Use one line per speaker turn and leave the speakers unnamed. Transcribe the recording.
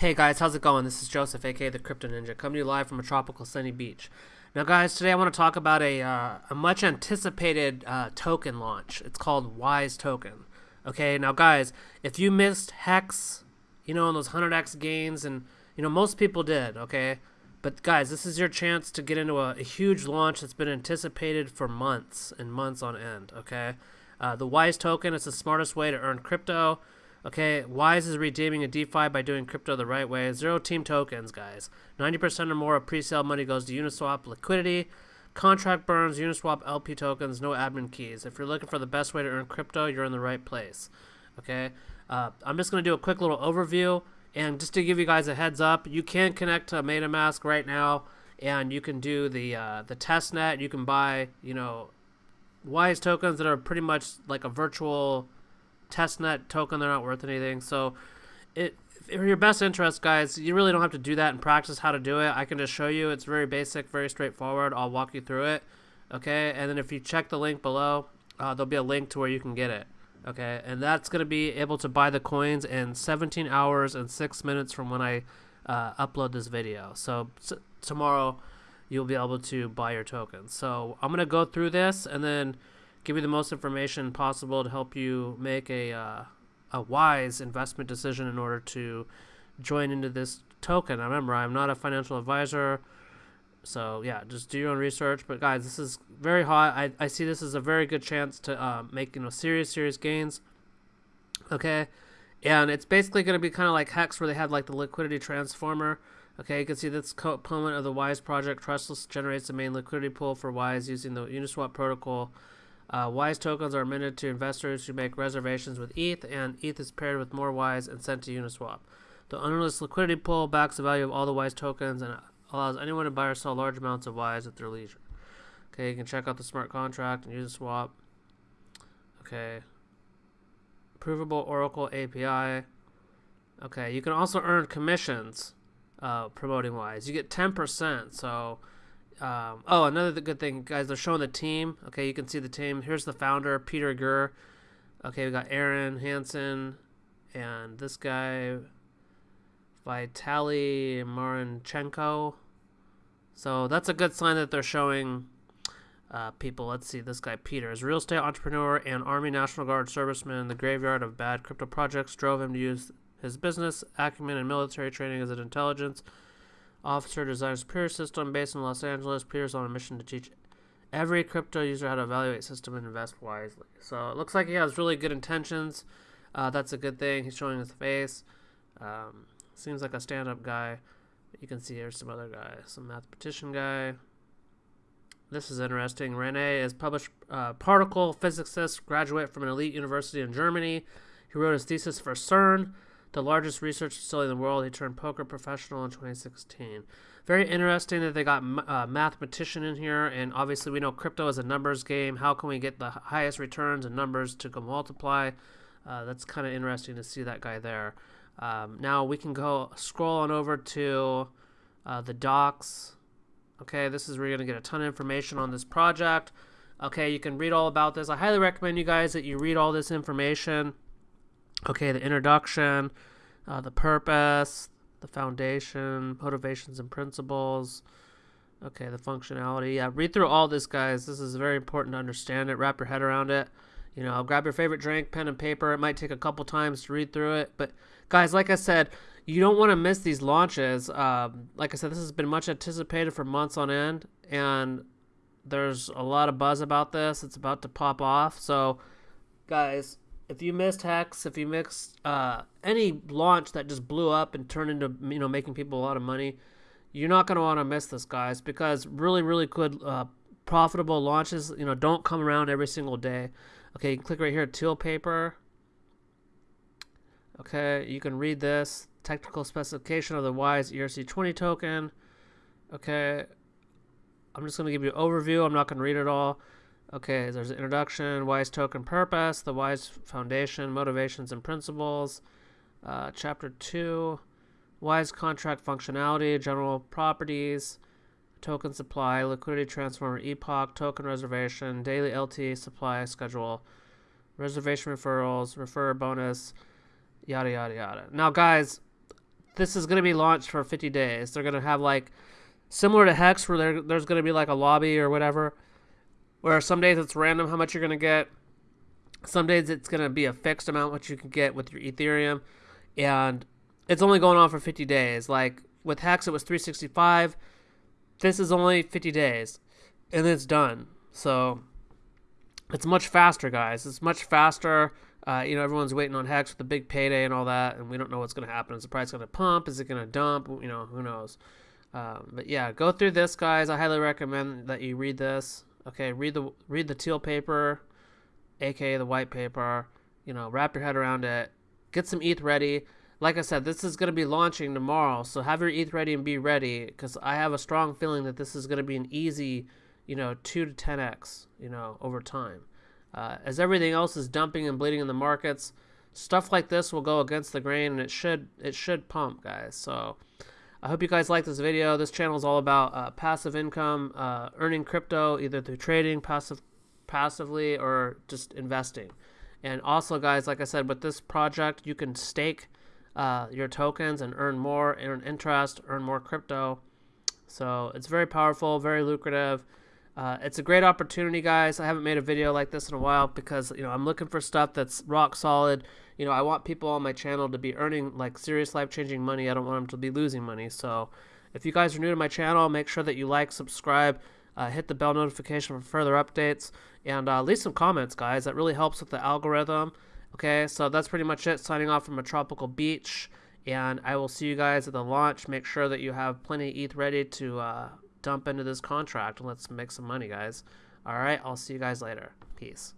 Hey guys, how's it going? This is Joseph, aka the Crypto Ninja, coming to you live from a tropical sunny beach. Now, guys, today I want to talk about a, uh, a much anticipated uh, token launch. It's called Wise Token. Okay, now, guys, if you missed Hex, you know, on those 100x gains, and, you know, most people did, okay? But, guys, this is your chance to get into a, a huge launch that's been anticipated for months and months on end, okay? Uh, the Wise Token is the smartest way to earn crypto. Okay, Wise is redeeming a DeFi by doing crypto the right way. Zero team tokens, guys. 90% or more of pre-sale money goes to Uniswap liquidity. Contract burns, Uniswap LP tokens, no admin keys. If you're looking for the best way to earn crypto, you're in the right place. Okay, uh, I'm just going to do a quick little overview. And just to give you guys a heads up, you can connect to MetaMask right now. And you can do the uh, the test net. You can buy, you know, Wise tokens that are pretty much like a virtual testnet token. They're not worth anything. So, it for your best interest, guys, you really don't have to do that and practice how to do it. I can just show you. It's very basic, very straightforward. I'll walk you through it. Okay, and then if you check the link below, uh, there'll be a link to where you can get it. Okay, and that's going to be able to buy the coins in 17 hours and 6 minutes from when I uh, upload this video. So, tomorrow you'll be able to buy your tokens. So I'm going to go through this and then give you the most information possible to help you make a uh, a wise investment decision in order to join into this token. Remember, I'm not a financial advisor, so yeah, just do your own research. But guys, this is very hot. I, I see this as a very good chance to uh, make you know serious serious gains. Okay, and it's basically going to be kind of like Hex, where they had like the liquidity transformer. Okay, you can see this component of the Wise project. Trustless generates the main liquidity pool for Wise using the Uniswap protocol. Uh, Wise tokens are minted to investors who make reservations with ETH, and ETH is paired with more Wise and sent to Uniswap. The ownerless liquidity pool backs the value of all the Wise tokens and allows anyone to buy or sell large amounts of Wise at their leisure. Okay, you can check out the smart contract and Uniswap. Okay. Provable Oracle API. Okay, you can also earn commissions uh, promoting Wise. You get 10%, so um, oh, another good thing, guys. They're showing the team. Okay, you can see the team. Here's the founder, Peter Girr. Okay, we got Aaron Hansen and this guy, Vitaly Marinchenko. So that's a good sign that they're showing uh, people. Let's see, this guy Peter is real estate entrepreneur and Army National Guard serviceman. In the graveyard of bad crypto projects drove him to use his business acumen and military training as an intelligence officer designs Peer system based in Los Angeles. Peter's on a mission to teach every crypto user how to evaluate system and invest wisely. So it looks like he has really good intentions. Uh, that's a good thing. He's showing his face. Um, seems like a stand-up guy. You can see here's some other guy, some mathematician guy. This is interesting. Rene is published uh, particle physicist, graduate from an elite university in Germany. He wrote his thesis for CERN the largest research facility in the world. He turned poker professional in 2016. Very interesting that they got a uh, mathematician in here, and obviously we know crypto is a numbers game. How can we get the highest returns and numbers to go multiply? Uh, that's kind of interesting to see that guy there. Um, now we can go scroll on over to uh, the docs. Okay, this is where you're going to get a ton of information on this project. Okay, you can read all about this. I highly recommend you guys that you read all this information okay, the introduction, uh, the purpose, the foundation, motivations and principles. Okay, the functionality. Yeah, read through all this, guys. This is very important to understand it. Wrap your head around it. You know, grab your favorite drink, pen and paper. It might take a couple times to read through it, but guys, like I said, you don't want to miss these launches. Um, like I said, this has been much anticipated for months on end, and there's a lot of buzz about this. It's about to pop off. So, guys, if you missed Hex, if you missed uh, any launch that just blew up and turned into you know making people a lot of money, you're not going to want to miss this, guys, because really, really good, uh, profitable launches, you know, don't come around every single day. Okay, you can click right here, Teal Paper. Okay, you can read this technical specification of the WISE ERC20 token. Okay, I'm just going to give you an overview. I'm not going to read it all. Okay, there's an introduction, WISE token purpose, the WISE Foundation, motivations and principles. Uh, chapter 2, WISE contract functionality, general properties, token supply, liquidity transformer, epoch, token reservation, daily LT supply schedule, reservation referrals, refer bonus, yada, yada, yada. Now, guys, this is going to be launched for 50 days. They're going to have like similar to Hex, where there, there's going to be like a lobby or whatever, where some days it's random how much you're going to get. Some days it's going to be a fixed amount what you can get with your Ethereum, and it's only going on for 50 days. Like with Hex, it was 365. This is only 50 days, and it's done. So it's much faster, guys. It's much faster. Uh, you know, everyone's waiting on Hex with the big payday and all that, and we don't know what's going to happen. Is the price going to pump? Is it going to dump? You know, who knows? Um, but yeah, go through this, guys. I highly recommend that you read this. Okay, read the read the teal paper, aka the white paper. You know, wrap your head around it. Get some ETH ready. Like I said, this is going to be launching tomorrow, so have your ETH ready and be ready, because I have a strong feeling that this is going to be an easy, you know, two to ten x, you know, over time. Uh, as everything else is dumping and bleeding in the markets, stuff like this will go against the grain, and it should it should pump, guys. So. I hope you guys like this video. This channel is all about uh, passive income, uh, earning crypto either through trading, passive, passively, or just investing. And also, guys, like I said, with this project, you can stake uh, your tokens and earn more, earn interest, earn more crypto. So it's very powerful, very lucrative. Uh, it's a great opportunity, guys. I haven't made a video like this in a while because you know I'm looking for stuff that's rock solid. You know, I want people on my channel to be earning like serious life-changing money. I don't want them to be losing money. So, if you guys are new to my channel, make sure that you like, subscribe, uh, hit the bell notification for further updates, and uh, leave some comments, guys. That really helps with the algorithm. Okay, so that's pretty much it. Signing off from a tropical beach, and I will see you guys at the launch. Make sure that you have plenty of ETH ready to uh, dump into this contract, and let's make some money, guys. All right, I'll see you guys later. Peace.